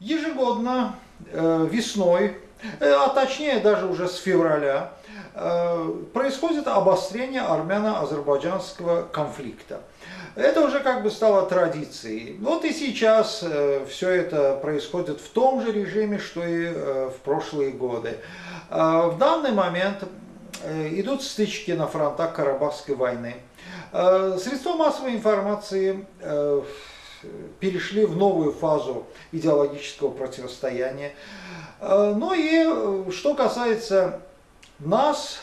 Ежегодно э, весной, э, а точнее даже уже с февраля, э, происходит обострение армяно-азербайджанского конфликта. Это уже как бы стало традицией. Вот и сейчас все это происходит в том же режиме, что и в прошлые годы. В данный момент идут стычки на фронтах Карабахской войны. Средства массовой информации перешли в новую фазу идеологического противостояния. Э, ну и что касается нас,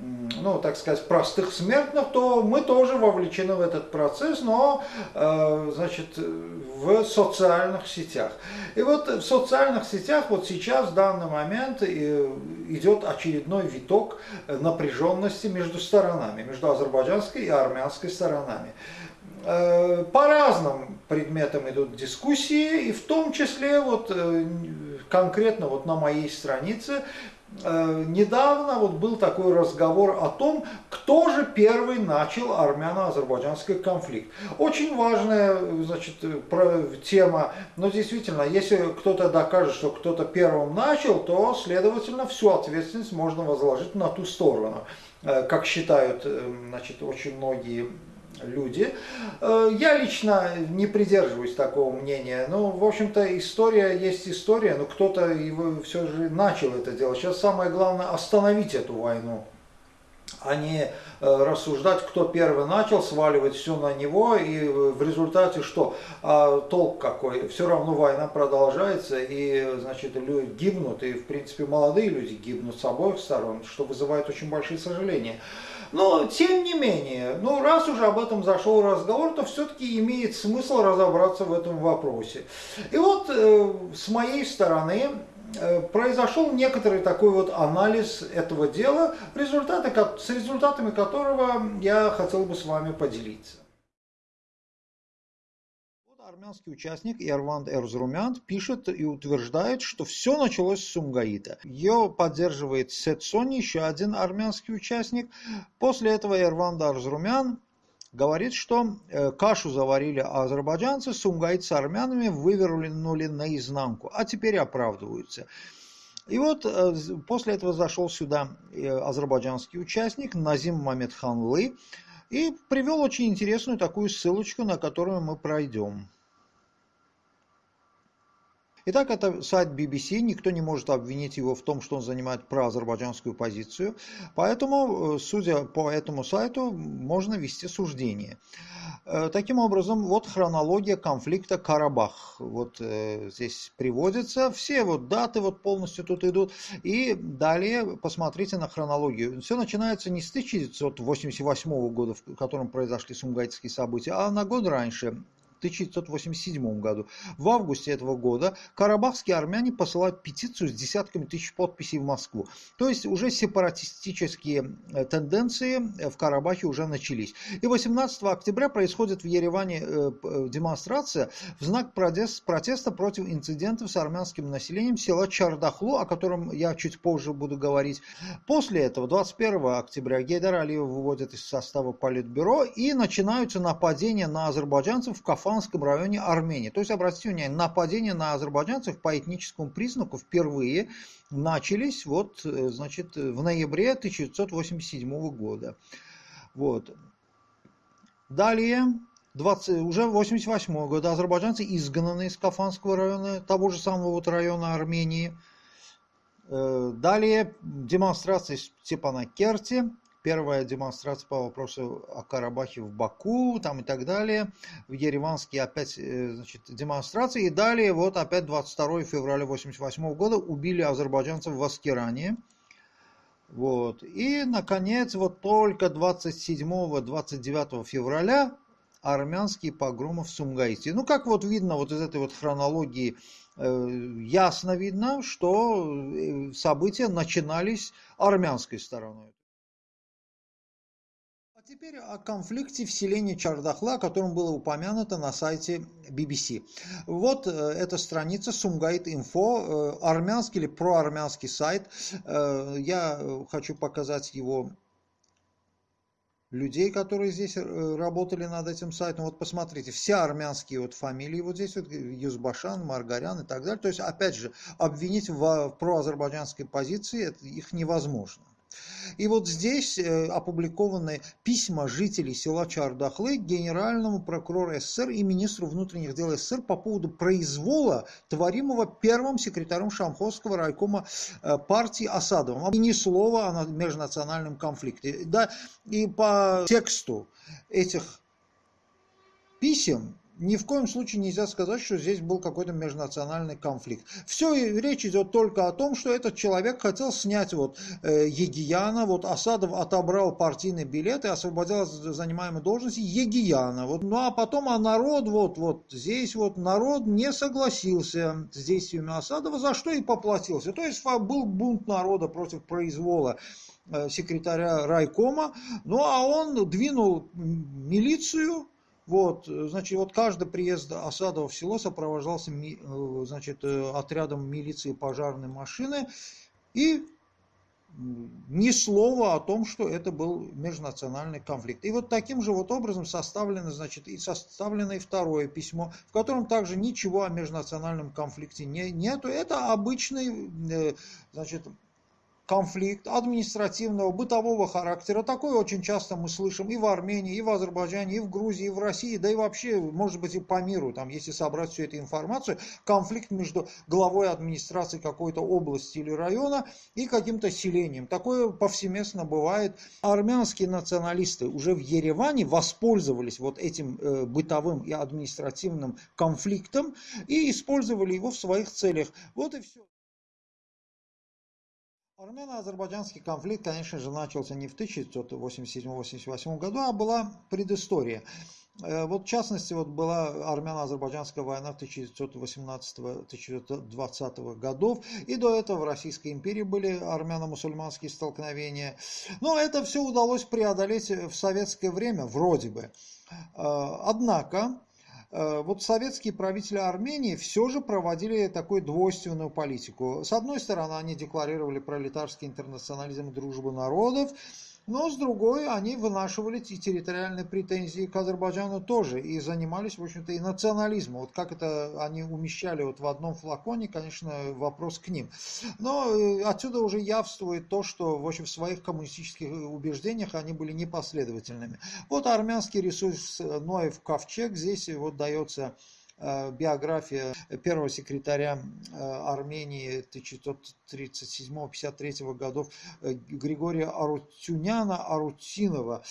ну, так сказать, простых смертных, то мы тоже вовлечены в этот процесс, но, значит, в социальных сетях. И вот в социальных сетях вот сейчас, в данный момент, идет очередной виток напряженности между сторонами, между азербайджанской и армянской сторонами. Э, по разным предметам идут дискуссии, и в том числе вот э, конкретно вот на моей странице э, недавно вот был такой разговор о том, кто же первый начал армяно-азербайджанский конфликт. Очень важная значит, тема, но действительно, если кто-то докажет, что кто-то первым начал, то, следовательно, всю ответственность можно возложить на ту сторону как считают значит, очень многие люди. Э, я лично не придерживаюсь такого мнения. Ну, в общем-то, история есть история, но кто-то его все же начал это делать. Сейчас самое главное остановить эту войну а не э, рассуждать, кто первый начал, сваливать все на него, и в результате что? А толк какой? Все равно война продолжается, и, значит, люди гибнут, и, в принципе, молодые люди гибнут с обоих сторон, что вызывает очень большие сожаления. Но, тем не менее, ну, раз уже об этом зашел разговор, то все-таки имеет смысл разобраться в этом вопросе. И вот э, с моей стороны э, произошел некоторый такой вот анализ этого дела, результаты, с результатами которого я хотел бы с вами поделиться армянский участник Эрванд Эрзрумян пишет и утверждает, что все началось с Сумгаита. Ее поддерживает Сетсони, еще один армянский участник. После этого Эрванд Эрзрумян говорит, что э, кашу заварили азербайджанцы, Сумгаит с армянами вывернули наизнанку, а теперь оправдываются. И вот э, после этого зашел сюда э, азербайджанский участник Назим Мамедханлы и привел очень интересную такую ссылочку, на которую мы пройдем. Итак, это сайт BBC, никто не может обвинить его в том, что он занимает проазербайджанскую позицию, поэтому, э, судя по этому сайту, можно вести суждение. Э, таким образом, вот хронология конфликта Карабах. Вот э, здесь приводится, все вот даты вот полностью тут идут. И далее посмотрите на хронологию. Все начинается не с 1988 года, в котором произошли сумгайтские события, а на год раньше, 1987 году. В августе этого года карабахские армяне посылают петицию с десятками тысяч подписей в Москву. То есть уже сепаратистические э, тенденции в Карабахе уже начались. И 18 октября происходит в Ереване э, э, демонстрация в знак протеста против инцидентов с армянским населением села Чардахлу, о котором я чуть позже буду говорить. После этого 21 октября Гейдар Алиева выводят из состава Политбюро и начинаются нападения на азербайджанцев в Кафа Фанском районе Армении. То есть, обратите внимание, нападения на азербайджанцев по этническому признаку впервые начались вот, э, значит, в ноябре 1987 года. Вот. Далее, 20, уже 88 года азербайджанцы изгнаны из Кафанского района, того же самого вот района Армении. Э, далее демонстрации в Степанакерте, первая демонстрация по вопросу о Карабахе в Баку там и так далее. В Ереванске опять э, значит, демонстрации. И далее вот опять 22 февраля 1988 года убили азербайджанцев в Аскеране. Вот. И, наконец, вот только 27-29 февраля армянские погромы в Сумгаите. Ну, как вот видно вот из этой вот хронологии, э, ясно видно, что э, события начинались армянской стороной теперь о конфликте в селении Чардахла, о котором было упомянуто на сайте BBC. Вот э, эта страница Сумгайт Инфо, э, армянский или проармянский сайт. Э, я хочу показать его людей, которые здесь работали над этим сайтом. Вот посмотрите, все армянские вот фамилии вот здесь вот Юзбашан, Маргарян и так далее. То есть, опять же, обвинить в, в проазербайджанской позиции это, их невозможно. И вот здесь э, опубликованы письма жителей села Чардахлы генеральному прокурору СССР и министру внутренних дел СССР по поводу произвола, творимого первым секретарем Шамховского райкома э, партии Асадовым. И ни слова о межнациональном конфликте. Да, и по тексту этих писем ни в коем случае нельзя сказать, что здесь был какой-то межнациональный конфликт. Все, речь идет только о том, что этот человек хотел снять вот э, Егияна, вот Асадов отобрал партийный билет и освободил от занимаемой должности Егияна. Вот, ну а потом, а народ, вот, вот здесь вот народ не согласился с действиями Асадова, за что и поплатился. То есть был бунт народа против произвола э, секретаря райкома, ну а он двинул милицию, вот, значит, вот каждый приезд Осадова в село сопровождался э, значит, э, отрядом милиции пожарной машины и ни слова о том, что это был межнациональный конфликт. И вот таким же вот образом составлено, значит, и составлено и второе письмо, в котором также ничего о межнациональном конфликте не, нету. Это обычный, э, значит, конфликт административного, бытового характера. Такое очень часто мы слышим и в Армении, и в Азербайджане, и в Грузии, и в России, да и вообще, может быть, и по миру, там, если собрать всю эту информацию, конфликт между главой администрации какой-то области или района и каким-то селением. Такое повсеместно бывает. Армянские националисты уже в Ереване воспользовались вот этим э, бытовым и административным конфликтом и использовали его в своих целях. Вот и все. Армяно-азербайджанский конфликт, конечно же, начался не в 1987-88 году, а была предыстория. Э, вот в частности, вот была армяно-азербайджанская война 1918-1920 годов, и до этого в Российской империи были армяно-мусульманские столкновения. Но это все удалось преодолеть в советское время, вроде бы. Э, однако, вот советские правители Армении все же проводили такую двойственную политику. С одной стороны, они декларировали пролетарский интернационализм и дружбу народов, но с другой они вынашивали и территориальные претензии к Азербайджану тоже и занимались, в общем-то, и национализмом. Вот как это они умещали вот в одном флаконе, конечно, вопрос к ним. Но э, отсюда уже явствует то, что в общем, в своих коммунистических убеждениях они были непоследовательными. Вот армянский ресурс Ноев Ковчег здесь вот дается Э, биография первого секретаря э, Армении 1937-53 годов э, Григория Арутюняна Арутинова,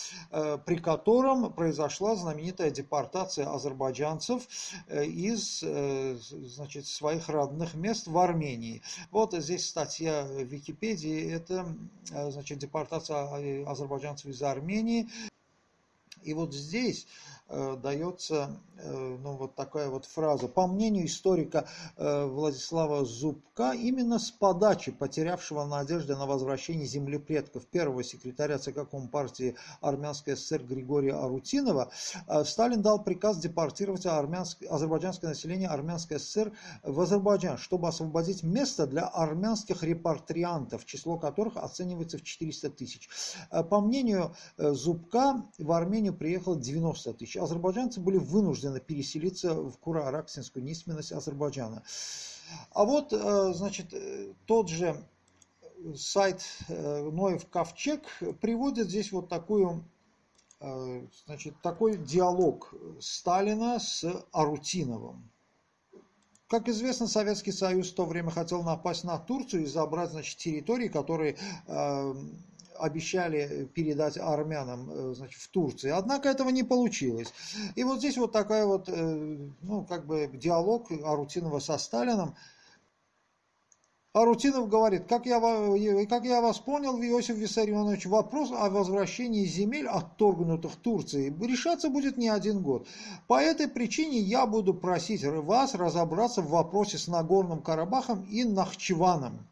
при котором произошла знаменитая депортация азербайджанцев из значит, своих родных мест в Армении. Вот здесь статья в Википедии, это значит, депортация азербайджанцев из Армении. И вот здесь Э, дается э, ну, вот такая вот фраза. По мнению историка э, Владислава Зубка, именно с подачи потерявшего надежды на возвращение земли предков первого секретаря ЦК Компартии Армянской ССР Григория Арутинова, Сталин дал приказ депортировать азербайджанское население Армянской ССР в Азербайджан, чтобы освободить место для армянских репатриантов, число которых оценивается в 400 тысяч. По мнению Зубка, в Армению приехало 90 тысяч азербайджанцы были вынуждены переселиться в Кура-Араксинскую низменность Азербайджана. А вот, э, значит, э, тот же сайт э, Ноев Ковчег приводит здесь вот такую, значит, такой диалог Сталина с Арутиновым. Как известно, Советский Союз в то время хотел напасть на Турцию и забрать значит, территории, которые обещали передать армянам э, значит, в Турции. Однако этого не получилось. И вот здесь вот такая вот, э, ну, как бы диалог Арутинова со Сталином. Арутинов говорит, как я, как я вас понял, Иосиф Виссарионович, вопрос о возвращении земель, отторгнутых Турцией, решаться будет не один год. По этой причине я буду просить вас разобраться в вопросе с Нагорным Карабахом и Нахчеваном.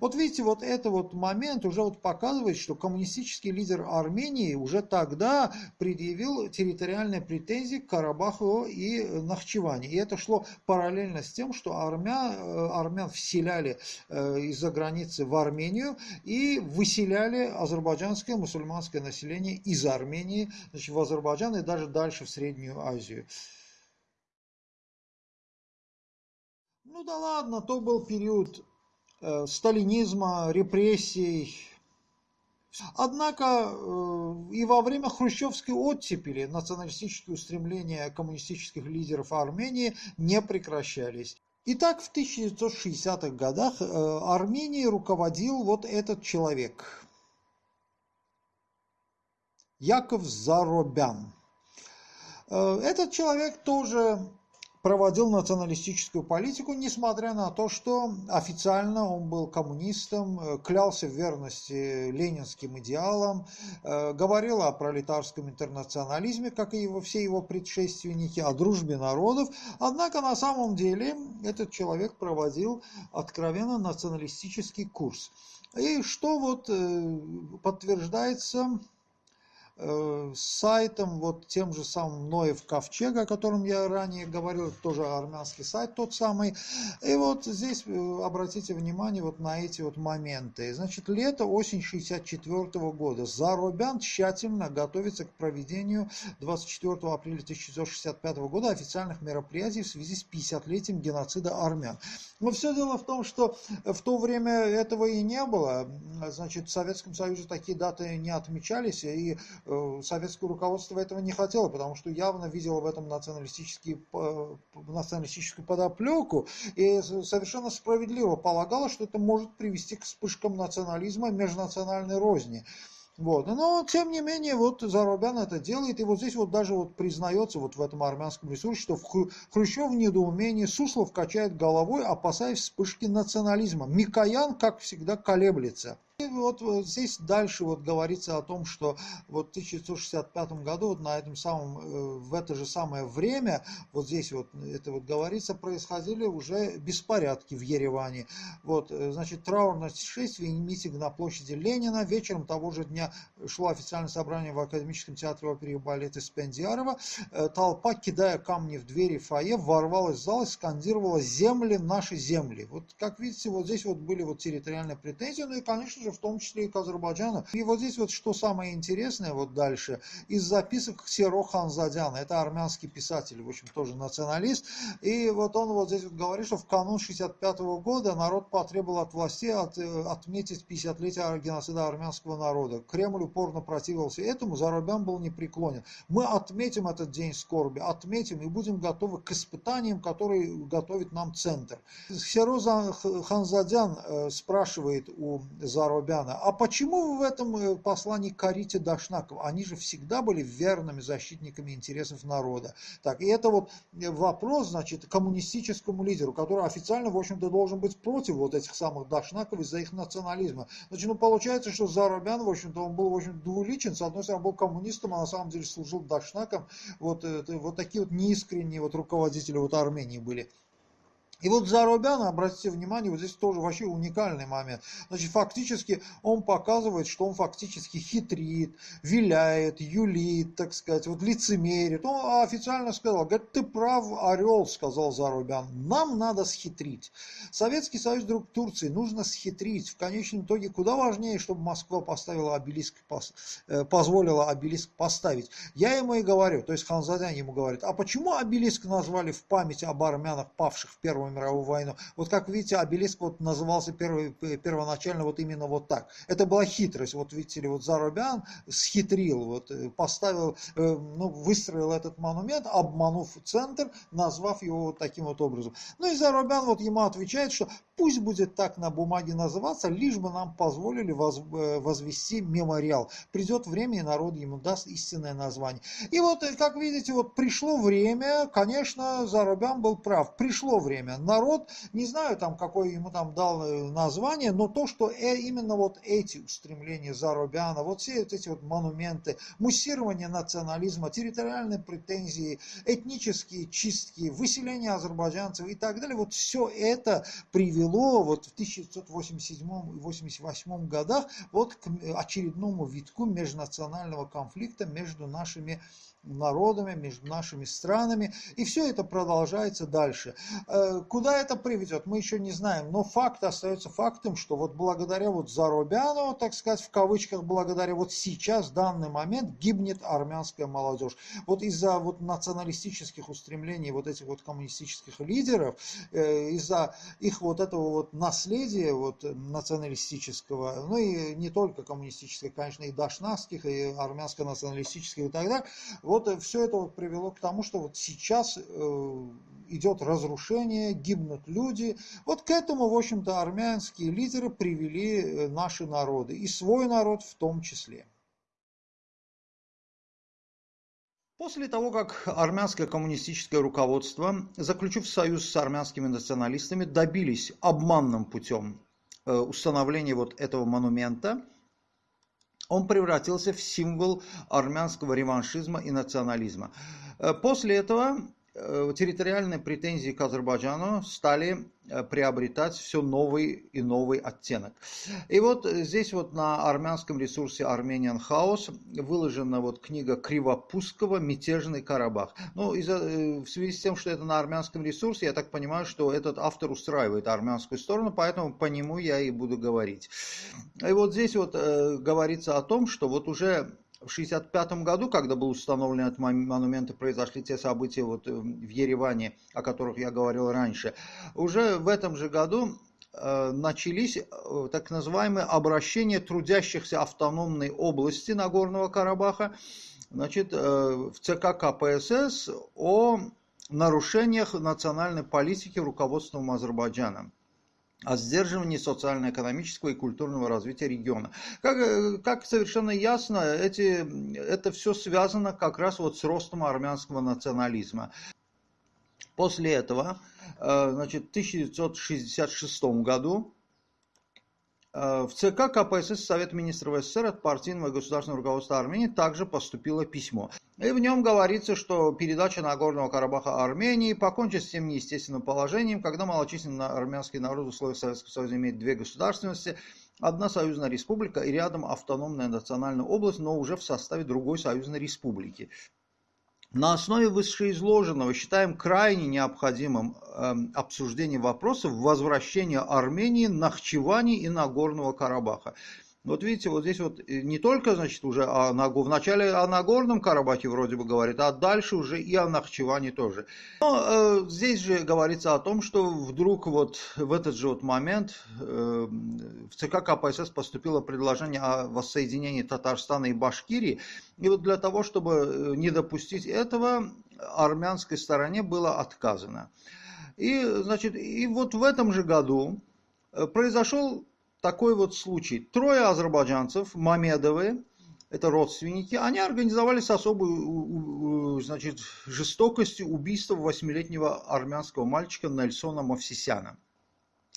Вот видите, вот это вот момент уже вот показывает, что коммунистический лидер Армении уже тогда предъявил территориальные претензии к Карабаху и Нахчеване. И это шло параллельно с тем, что армян, э, армян вселяли э, из-за границы в Армению и выселяли азербайджанское мусульманское население из Армении значит, в Азербайджан и даже дальше в Среднюю Азию. Ну да ладно, то был период сталинизма, репрессий. Однако э, и во время хрущевской оттепели националистические устремления коммунистических лидеров Армении не прекращались. Итак, в 1960-х годах э, Арменией руководил вот этот человек. Яков Заробян. Этот человек тоже проводил националистическую политику, несмотря на то, что официально он был коммунистом, э, клялся в верности ленинским идеалам, э, говорил о пролетарском интернационализме, как и его, все его предшественники, о дружбе народов. Однако на самом деле этот человек проводил откровенно националистический курс. И что вот э, подтверждается Э, сайтом, вот тем же самым Ноев Ковчег, о котором я ранее говорил, тоже армянский сайт тот самый. И вот здесь э, обратите внимание вот на эти вот моменты. Значит, лето, осень 64 года. Заробян тщательно готовится к проведению 24 апреля 1965 года официальных мероприятий в связи с 50-летием геноцида армян. Но все дело в том, что в то время этого и не было. Значит, в Советском Союзе такие даты не отмечались, и Э, советское руководство этого не хотело, потому что явно видело в этом националистический, националистическую подоплеку и совершенно справедливо полагало, что это может привести к вспышкам национализма и межнациональной розни. Вот. Но, тем не менее, вот Зарубян это делает, и вот здесь вот даже вот признается вот в этом армянском ресурсе, что Хрущев в недоумении, Суслов качает головой, опасаясь вспышки национализма. Микоян, как всегда, колеблется. И вот, вот здесь дальше вот говорится о том, что вот в 1965 году вот на этом самом, э, в это же самое время, вот здесь вот это вот говорится, происходили уже беспорядки в Ереване. Вот, э, значит, траурное шествие и митинг на площади Ленина. Вечером того же дня шло официальное собрание в Академическом театре оперы и балета Спендиарова. Э, толпа, кидая камни в двери фойе, ворвалась в зал и скандировала «Земли, наши земли». Вот, как видите, вот здесь вот были вот территориальные претензии, ну и, конечно же, в том числе и к Азербайджану. И вот здесь вот что самое интересное вот дальше, из записок Серо Ханзадяна, это армянский писатель, в общем, тоже националист, и вот он вот здесь вот говорит, что в канун 65 -го года народ потребовал от властей от, э, отметить 50-летие геноцида армянского народа. Кремль упорно противился этому, Зарубян был непреклонен. Мы отметим этот день скорби, отметим и будем готовы к испытаниям, которые готовит нам центр. Сероза Ханзадян э, спрашивает у Зарубяна, Воробяна. А почему вы в этом э, послании корите Дашнаков? Они же всегда были верными защитниками интересов народа. Так, и это вот э, вопрос, значит, коммунистическому лидеру, который официально, в общем-то, должен быть против вот этих самых Дашнаков из-за их национализма. Значит, ну, получается, что Заробян, в общем-то, он был, в общем двуличен. С одной стороны, был коммунистом, а на самом деле служил Дашнаком. Вот, это, вот такие вот неискренние вот руководители вот Армении были. И вот Заробян, обратите внимание, вот здесь тоже вообще уникальный момент. Значит, фактически он показывает, что он фактически хитрит, виляет, юлит, так сказать, вот лицемерит. Он официально сказал, говорит, ты прав, орел, сказал Заробян, нам надо схитрить. Советский Союз, друг Турции, нужно схитрить. В конечном итоге куда важнее, чтобы Москва поставила обелиск, э, позволила обелиск поставить. Я ему и говорю, то есть Ханзадян ему говорит, а почему обелиск назвали в память об армянах, павших в Первом мировую войну. Вот как видите, обелиск вот назывался первый, первоначально вот именно вот так. Это была хитрость. Вот видите ли, вот Зарубян схитрил, вот э, поставил, э, ну, выстроил этот монумент, обманув центр, назвав его вот таким вот образом. Ну и Зарубян вот ему отвечает, что пусть будет так на бумаге называться, лишь бы нам позволили воз, э, возвести мемориал. Придет время, и народ ему даст истинное название. И вот, как видите, вот пришло время, конечно, Зарубян был прав, пришло время народ, не знаю там, какое ему там дал э, название, но то, что э, именно вот эти устремления Зарубяна, вот все вот эти вот монументы, муссирование национализма, территориальные претензии, этнические чистки, выселение азербайджанцев и так далее, вот все это привело вот в 1987 и 1988 годах вот к очередному витку межнационального конфликта между нашими народами, между нашими странами. И все это продолжается дальше. Э, куда это приведет, мы еще не знаем. Но факт остается фактом, что вот благодаря вот Зарубяну, так сказать, в кавычках, благодаря вот сейчас, в данный момент, гибнет армянская молодежь. Вот из-за вот националистических устремлений вот этих вот коммунистических лидеров, э, из-за их вот этого вот наследия вот националистического, ну и не только коммунистического, конечно, и дашнавских, и армянско-националистических и так далее, вот э, все это вот привело к тому, что вот сейчас э, идет разрушение, гибнут люди. Вот к этому, в общем-то, армянские лидеры привели э, наши народы, и свой народ в том числе. После того, как армянское коммунистическое руководство, заключив союз с армянскими националистами, добились обманным путем установления вот этого монумента, он превратился в символ армянского реваншизма и национализма. Э, после этого территориальные претензии к Азербайджану стали э, приобретать все новый и новый оттенок. И вот здесь вот на армянском ресурсе Armenian House выложена вот книга Кривопускова «Мятежный Карабах». Ну, э, в связи с тем, что это на армянском ресурсе, я так понимаю, что этот автор устраивает армянскую сторону, поэтому по нему я и буду говорить. И вот здесь вот э, говорится о том, что вот уже в 1965 году, когда был установлен этот монумент и произошли те события вот э, в Ереване, о которых я говорил раньше, уже в этом же году э, начались э, так называемые обращения трудящихся автономной области Нагорного Карабаха значит, в ЦК КПСС о нарушениях национальной политики руководством Азербайджана о сдерживании социально-экономического и культурного развития региона. Как, э, как совершенно ясно, эти, это все связано как раз вот с ростом армянского национализма. После этого, э, значит, в 1966 году Э, в ЦК КПСС Совет Министров СССР от партийного государственного руководства Армении также поступило письмо. И в нем говорится, что передача Нагорного Карабаха Армении покончит с тем неестественным положением, когда малочисленный армянский народ в условиях Советского Союза имеет две государственности, одна союзная республика и рядом автономная национальная область, но уже в составе другой союзной республики. На основе вышеизложенного считаем крайне необходимым э, обсуждение вопросов возвращения Армении, Нахчевани и Нагорного Карабаха. Вот видите, вот здесь вот э, не только, значит, уже о, в начале о Нагорном Карабахе вроде бы говорит, а дальше уже и о Нахчеване тоже. Но э, здесь же говорится о том, что вдруг вот в этот же вот момент э, в ЦК КПСС поступило предложение о воссоединении Татарстана и Башкирии. И вот для того, чтобы э, не допустить этого, армянской стороне было отказано. И, значит, и вот в этом же году произошел такой вот случай. Трое азербайджанцев, Мамедовы, это родственники, они организовали с особой значит, жестокостью убийство восьмилетнего армянского мальчика Нельсона Мавсисяна.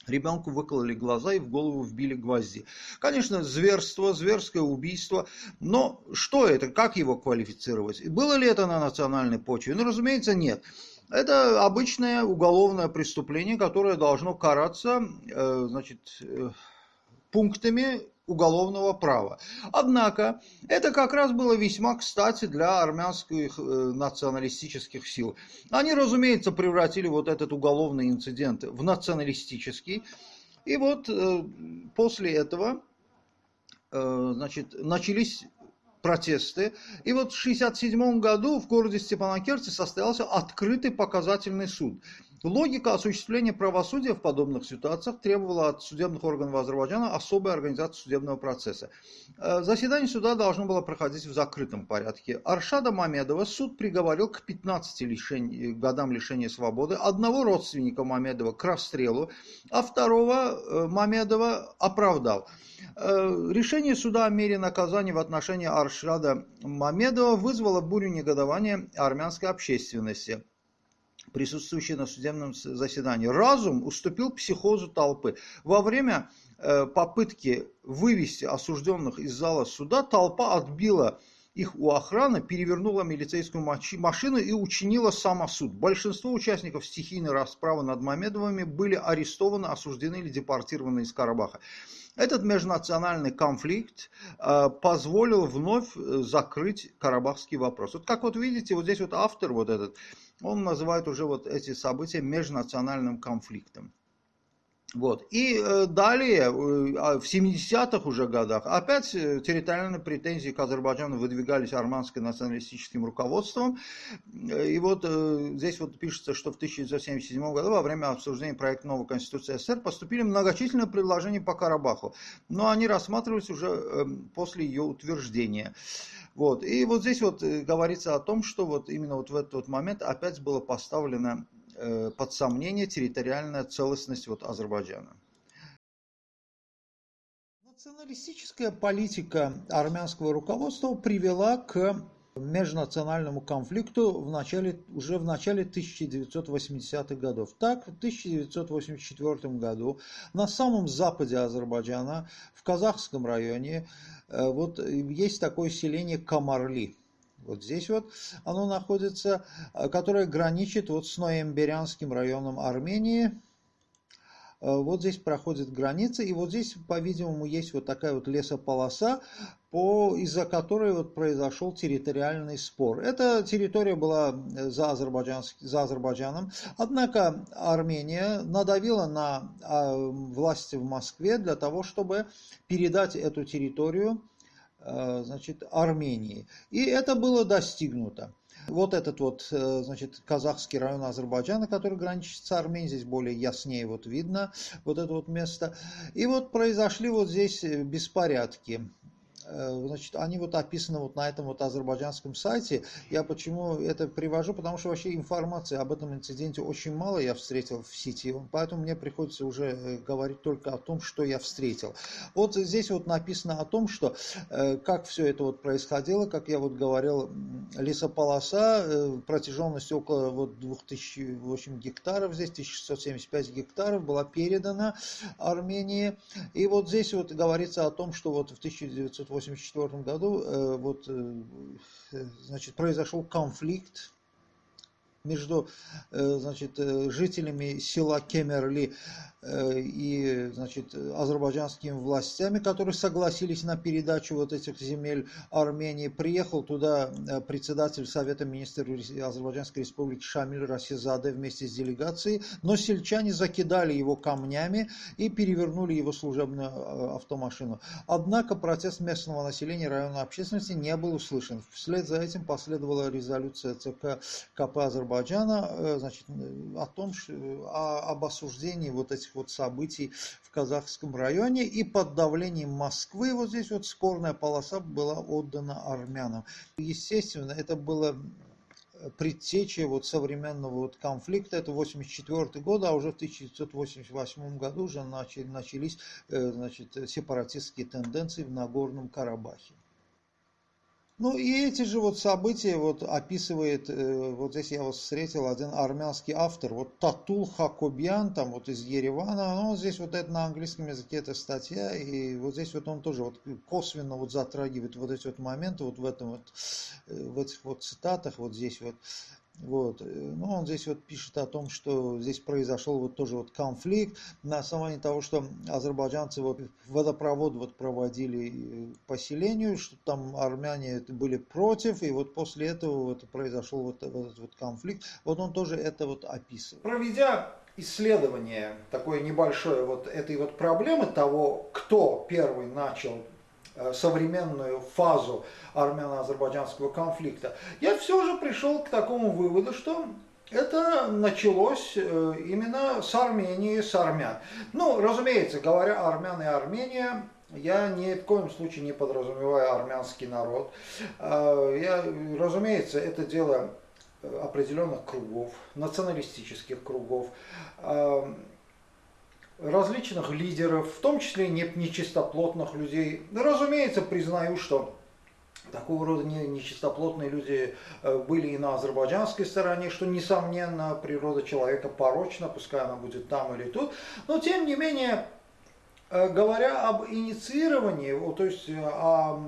Ребенку выкололи глаза и в голову вбили гвозди. Конечно, зверство, зверское убийство, но что это, как его квалифицировать? Было ли это на национальной почве? Ну, разумеется, нет. Это обычное уголовное преступление, которое должно караться, э, значит, э, пунктами уголовного права. Однако, это как раз было весьма кстати для армянских э, националистических сил. Они, разумеется, превратили вот этот уголовный инцидент в националистический. И вот э, после этого э, значит, начались протесты. И вот в 1967 году в городе Степанакерте состоялся открытый показательный суд. Логика осуществления правосудия в подобных ситуациях требовала от судебных органов Азербайджана особой организации судебного процесса. Э, заседание суда должно было проходить в закрытом порядке. Аршада Мамедова суд приговорил к 15 лишень, годам лишения свободы, одного родственника Мамедова к расстрелу, а второго э, Мамедова оправдал. Э, решение суда о мере наказания в отношении Аршада Мамедова вызвало бурю негодования армянской общественности. Присутствующие на судебном заседании. Разум уступил психозу толпы. Во время э, попытки вывести осужденных из зала суда толпа отбила их у охраны, перевернула милицейскую машину и учинила самосуд. Большинство участников стихийной расправы над Мамедовыми были арестованы, осуждены или депортированы из Карабаха. Этот межнациональный конфликт э, позволил вновь э, закрыть карабахский вопрос. Вот как вот видите, вот здесь вот автор вот этот, он называет уже вот эти события межнациональным конфликтом. Вот. И э, далее, э, а в 70-х уже годах, опять э, территориальные претензии к Азербайджану выдвигались армянским националистическим руководством. И вот здесь вот пишется, что в 1977 году во время обсуждения проекта новой Конституции СССР поступили многочисленные предложения по Карабаху, но они рассматривались уже после ее утверждения. Вот. И вот здесь вот говорится о том, что вот именно вот в этот момент опять было поставлено под сомнение территориальная целостность вот Азербайджана. Националистическая политика армянского руководства привела к межнациональному конфликту в начале, уже в начале 1980-х годов. Так, в 1984 году на самом западе Азербайджана, в Казахском районе, э, вот есть такое селение Камарли. Вот здесь вот оно находится, э, которое граничит вот с Ноемберянским районом Армении. Э, вот здесь проходит граница, и вот здесь, по-видимому, есть вот такая вот лесополоса, по, из-за которой вот произошел территориальный спор. Эта территория была э, за, Азербайджан, за Азербайджаном, однако Армения надавила на а, власти в Москве для того, чтобы передать эту территорию Э, значит, Армении. И это было достигнуто. Вот этот вот, э, значит, казахский район Азербайджана, который граничит с Арменией, здесь более яснее вот видно вот это вот место. И вот произошли вот здесь беспорядки. Э, значит, они вот описаны вот на этом вот азербайджанском сайте. Я почему это привожу, потому что вообще информации об этом инциденте очень мало я встретил в сети, поэтому мне приходится уже э, говорить только о том, что я встретил. Вот здесь вот написано о том, что э, как все это вот происходило, как я вот говорил, лесополоса протяженностью около вот 2008 гектаров, здесь 1675 гектаров была передана Армении. И вот здесь вот говорится о том, что вот в 1908 1984 году э, вот, э, значит, произошел конфликт между значит, жителями села Кемерли Э, и значит, азербайджанскими властями, которые согласились на передачу вот этих земель Армении. Приехал туда э, председатель Совета министров Азербайджанской республики Шамиль Расизаде вместе с делегацией, но сельчане закидали его камнями и перевернули его служебную э, автомашину. Однако протест местного населения районной общественности не был услышан. Вслед за этим последовала резолюция ЦК КП Азербайджана значит, о том, о, об осуждении вот этих вот событий в казахском районе. И под давлением Москвы вот здесь вот спорная полоса была отдана армянам. Естественно, это было предтеча вот современного вот конфликта, это 84 год, а уже в 1988 году уже начали, начались э, значит, сепаратистские тенденции в Нагорном Карабахе. Ну и эти же вот события вот описывает, э, вот здесь я вот встретил один армянский автор, вот Татул Хакобьян, там вот из Еревана, ну здесь вот это на английском языке эта статья, и вот здесь вот он тоже вот косвенно вот затрагивает вот эти вот моменты вот в этом вот, э, в этих вот цитатах, вот здесь вот, вот. Ну, он здесь вот пишет о том, что здесь произошел вот тоже вот конфликт на основании того, что азербайджанцы вот водопровод вот проводили э, поселению, что там армяне были против, и вот после этого вот произошел вот этот вот конфликт. Вот он тоже это вот описывает. Проведя исследование такое небольшое вот этой вот проблемы того, кто первый начал Э, современную фазу армяно-азербайджанского конфликта, я все же пришел к такому выводу, что это началось э, именно с Армении, с армян. Ну, разумеется, говоря армян и Армения, я ни в коем случае не подразумеваю армянский народ. Э, я, разумеется, это дело определенных кругов, националистических кругов различных лидеров, в том числе нечистоплотных людей. Разумеется, признаю, что такого рода нечистоплотные люди э, были и на азербайджанской стороне, что, несомненно, природа человека порочна, пускай она будет там или тут. Но, тем не менее, говоря об инициировании, то есть э, о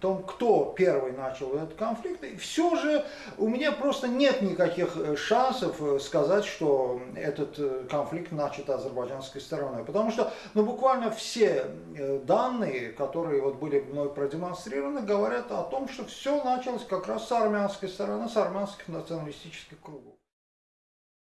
том, кто первый начал этот конфликт, все же у меня просто нет никаких э, шансов сказать, что этот конфликт начат азербайджанской стороной. Потому что ну, буквально все данные, которые вот были мной продемонстрированы, говорят о том, что все началось как раз с армянской стороны, с армянских националистических кругов.